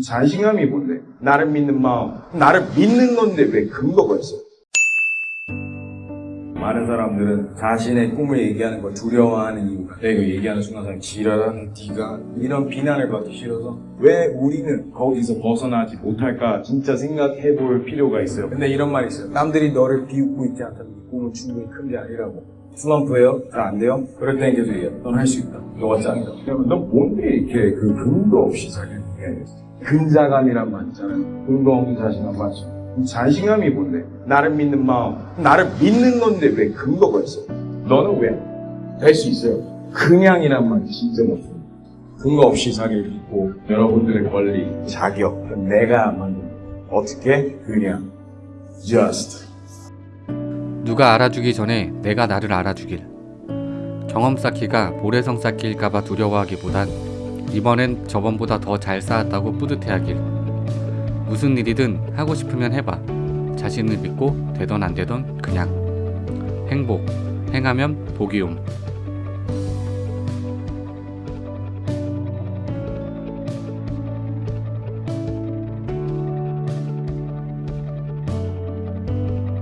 자신감이 뭔데? 나를 믿는 마음. 나를 믿는 건데 왜 근거가 있어? 많은 사람들은 자신의 꿈을 얘기하는 걸 두려워하는 이유가 내가 얘기하는 순간 사람 지랄하는 네가 이런 비난을 받기 싫어서 왜 우리는 거기서 벗어나지 못할까 진짜 생각해 볼 필요가 있어요 근데 이런 말이 있어요 남들이 너를 비웃고 있지 않다면 네 꿈은 충분히 큰 게 아니라고 슬럼프예요? 잘 안 돼요? 그럴 땐 계속 얘기해 넌 할 수 있다 너가 짱이다 그러면 넌 뭔데 이렇게 그 근거 없이 자기를 얘기하겠어 근자감이란 말 있잖아요 근거 없는 자신감 맞죠 자신감이 뭔데? 나를 믿는 마음. 나를 믿는 건데 왜 근거가 있어? 너는 왜? 될 수 있어요. 그냥이란 말이 진짜 없어. 근거 없이 자기를 믿고 여러분들의 권리, 자격, 내가 만든 어떻게? 그냥 just 누가 알아주기 전에 내가 나를 알아주길. 경험 쌓기가 모래성 쌓기일까봐 두려워하기보단 이번엔 저번보다 더 잘 쌓았다고 뿌듯해하길. 무슨 일이든 하고 싶으면 해봐. 자신을 믿고 되던 안 되던 그냥. 행복. 행하면 복이 옴.